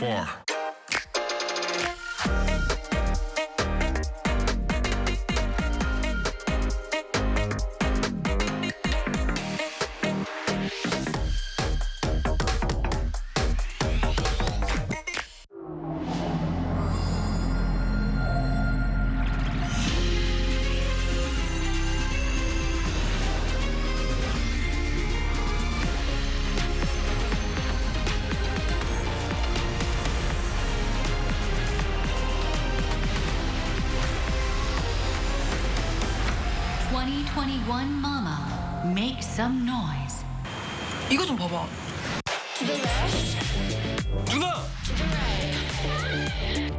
far. 2021 Mama, make some noise. 이거 좀 봐봐.